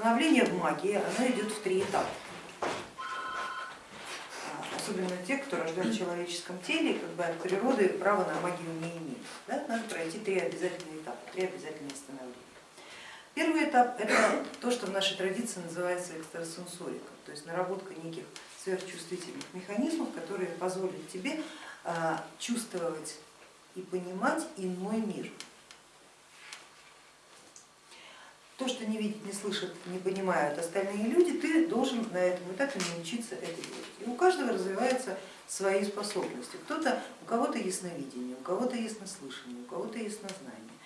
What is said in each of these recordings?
Становление в магии, оно идет в три этапа. А, особенно те, кто рожден в человеческом теле, как бы от природы права на магию не имеет. Да? Надо пройти три обязательные этапа, три обязательные становления. Первый этап это то, что в нашей традиции называется экстрасенсорика, то есть наработка неких сверхчувствительных механизмов, которые позволят тебе а, чувствовать и понимать иной мир. То, что не видят, не слышат, не понимают остальные люди, ты должен на этом этапе научиться это делать. И у каждого развиваются свои способности. Кто-то, у кого-то ясновидение, у кого-то яснослышание, у кого-то яснознание,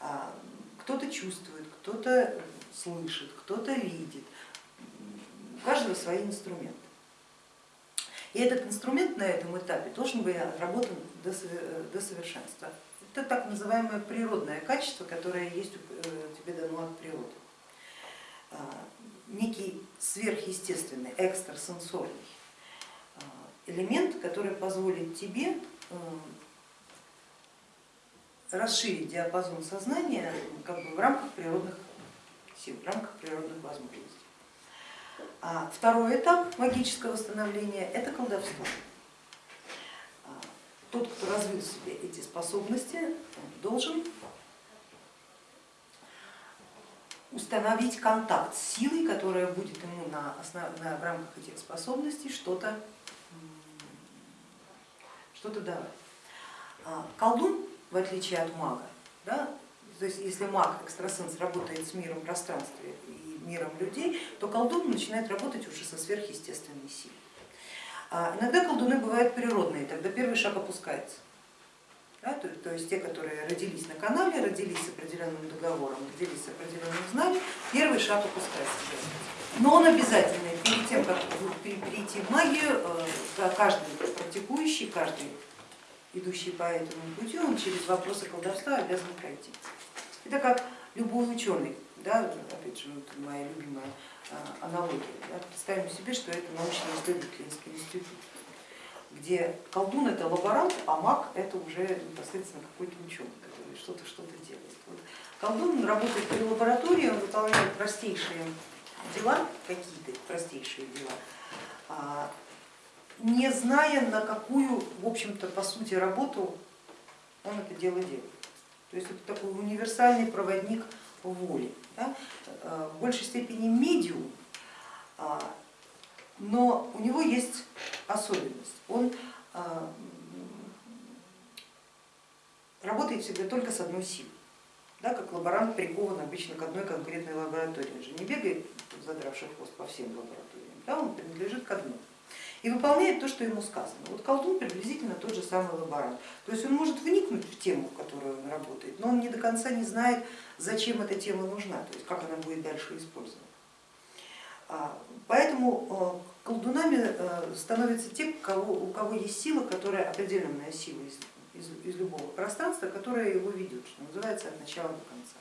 а, кто-то чувствует, кто-то слышит, кто-то видит. У каждого свои инструменты. И этот инструмент на этом этапе должен быть отработан до совершенства. Это так называемое природное качество, которое есть э, тебе дано от природы. А, некий сверхъестественный, экстрасенсорный а, элемент, который позволит тебе э, расширить диапазон сознания как бы в рамках природных сил, в рамках природных возможностей. А второй этап магического становления это колдовство. А, тот, кто развил в себе эти способности, должен установить контакт с силой, которая будет ему на, основ... на в рамках этих способностей что-то что, -то, давать. А, колдун, в отличие от мага, да, то есть если маг, экстрасенс работает с миром пространства и миром людей, то колдун начинает работать уже со сверхъестественной силой. А иногда колдуны бывают природные, тогда первый шаг опускается. Да, то, то есть те, которые родились на канале, родились с определенным договором, родились с определенным знанием, первый шаг опускается. Но он обязательный. Перед тем, как перейти в магию, э, каждый практикующий, каждый идущий по этому пути, он через вопросы колдовства обязан пройти. Это как любой ученый, да, опять же, вот моя любимая а, аналогия. Да, представим себе, что это научно-исследовательский институт, где колдун это лаборант, а маг это уже непосредственно какой-то ученый, который что-то что-то делает. Вот. Колдун работает при лаборатории, он выполняет простейшие дела, какие-то простейшие дела, а, не зная, на какую, в общем-то, по сути, работу он это дело делает. То есть это такой универсальный проводник воли, да? Э, в большей степени медиум, а, но у него есть особенность. Он а, работает всегда только с одной силой, да, как лаборант прикован обычно к одной конкретной лаборатории. Он же не бегает, задравший хвост по всем лабораториям, да, он принадлежит к одной и выполняет то, что ему сказано. Вот колдун приблизительно тот же самый лаборант. То есть он может вникнуть в тему, в которую он работает, но он не до конца не знает, зачем эта тема нужна, то есть как она будет дальше использована. А, поэтому э, колдунами э, становятся те, у кого, есть сила, которая определенная сила из, из, из любого пространства, которая его ведет, что называется, от начала до конца.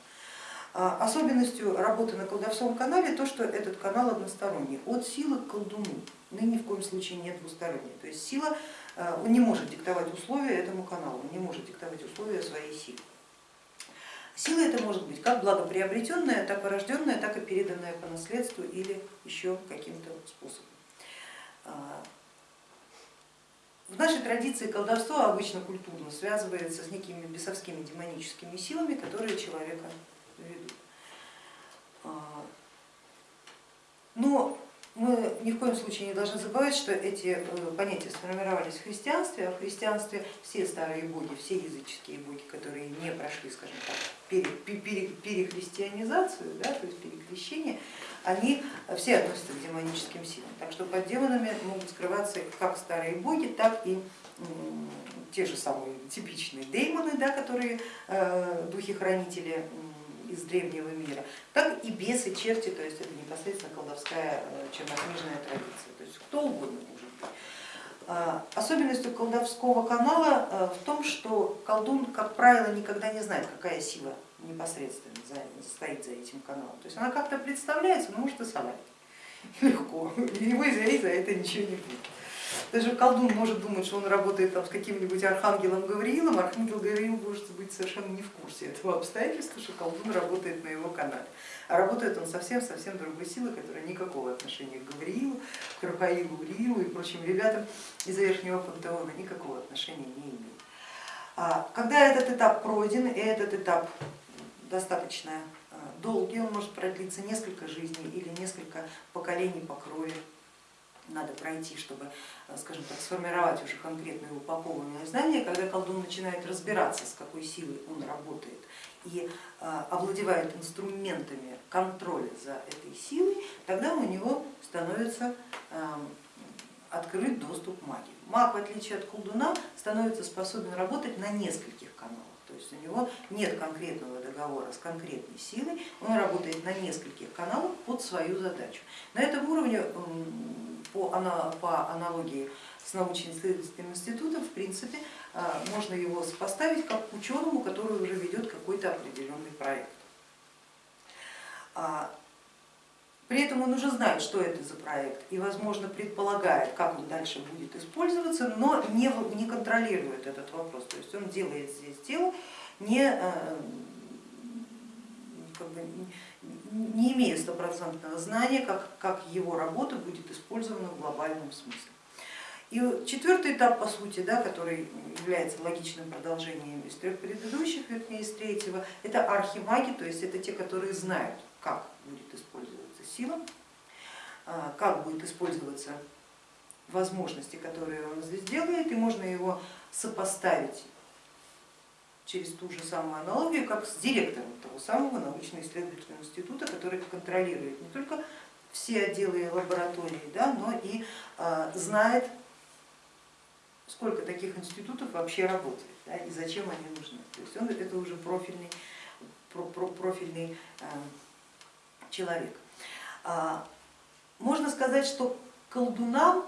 А, особенностью работы на колдовском канале то, что этот канал односторонний, от силы к колдуну но ни в коем случае не двусторонняя. То есть сила э, не может диктовать условия этому каналу, не может диктовать условия своей силы. Сила это может быть как благоприобретенная, так и рожденная, так и переданная по наследству или еще каким-то способом. А, в нашей традиции колдовство обычно культурно связывается с некими бесовскими демоническими силами, которые человека ведут. А, но мы ни в коем случае не должны забывать, что эти э, понятия сформировались в христианстве, а в христианстве все старые боги, все языческие боги, которые не прошли, скажем так, перехристианизацию, да, то есть перекрещение, они все относятся к демоническим силам. Так что под демонами могут скрываться как старые боги, так и те же самые типичные деймоны, да, которые э, духи-хранители из древнего мира, так и бесы, черти, то есть это непосредственно колдовская э, чернокнижная традиция, то есть кто угодно может быть. А, особенностью колдовского канала э, в том, что колдун, как правило, никогда не знает, какая сила непосредственно стоит за этим каналом. То есть она как-то представляется, но может и совать легко, его из за это ничего не будет. Даже колдун может думать, что он работает там с каким-нибудь архангелом Гавриилом, архангел Гавриил может быть совершенно не в курсе этого обстоятельства, что колдун работает на его канале. А работает он совсем-совсем другой силой, которая никакого отношения к Гавриилу, к Рафаилу, Уриилу и прочим ребятам из верхнего пантеона никакого отношения не имеет. А когда этот этап пройден, и этот этап достаточно а, долгий, он может продлиться несколько жизней или несколько поколений по крови, надо пройти, чтобы, э, скажем так, сформировать уже конкретные упакованные знания, когда колдун начинает разбираться, с какой силой он работает и э, овладевает инструментами контроля за этой силой, тогда у него становится эм, открыт доступ магии. Маг, в отличие от колдуна, становится способен работать на нескольких каналах. То есть у него нет конкретного договора с конкретной силой, он работает на нескольких каналах под свою задачу. На этом уровне по, по аналогии с научно-исследовательским институтом, в принципе, а, можно его сопоставить как к ученому, который уже ведет какой-то определенный проект. А, при этом он уже знает, что это за проект и, возможно, предполагает, как он дальше будет использоваться, но не, не контролирует этот вопрос. То есть он делает здесь дело, не, э, как бы, не имея стопроцентного знания, как, как его работа будет использована в глобальном смысле. И четвертый этап, по сути, да, который является логичным продолжением из трех предыдущих, вернее из третьего, это архимаги, то есть это те, которые знают, как будет использоваться сила, а, как будет использоваться возможности, которые он здесь делает, и можно его сопоставить через ту же самую аналогию, как с директором того самого научно-исследовательского института, который контролирует не только все отделы лаборатории, да, но и э, знает, сколько таких институтов вообще работает да, и зачем они нужны. То есть он это уже профильный, про, про, профильный э, человек. А, можно сказать, что колдунам,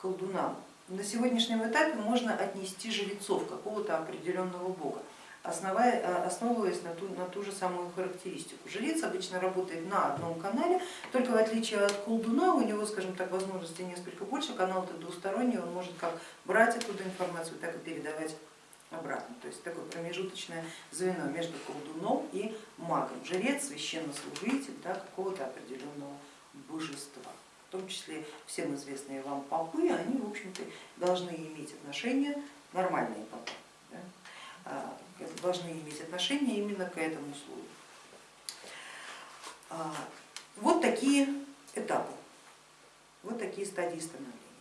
колдунам на сегодняшнем этапе можно отнести жрецов какого-то определенного бога. Э, основываясь на ту, на ту же самую характеристику. Жрец обычно работает на одном канале, только в отличие от колдуна у него, скажем так, возможностей несколько больше, канал это двусторонний, он может как брать оттуда информацию, так и передавать обратно. То есть такое промежуточное звено между колдуном и магом. Жрец, священнослужитель да, какого-то определенного божества. В том числе всем известные вам попы, они в общем-то должны иметь отношение, нормальные попы, да, а, должны иметь отношение именно к этому слою. А, вот такие этапы, вот такие стадии становления.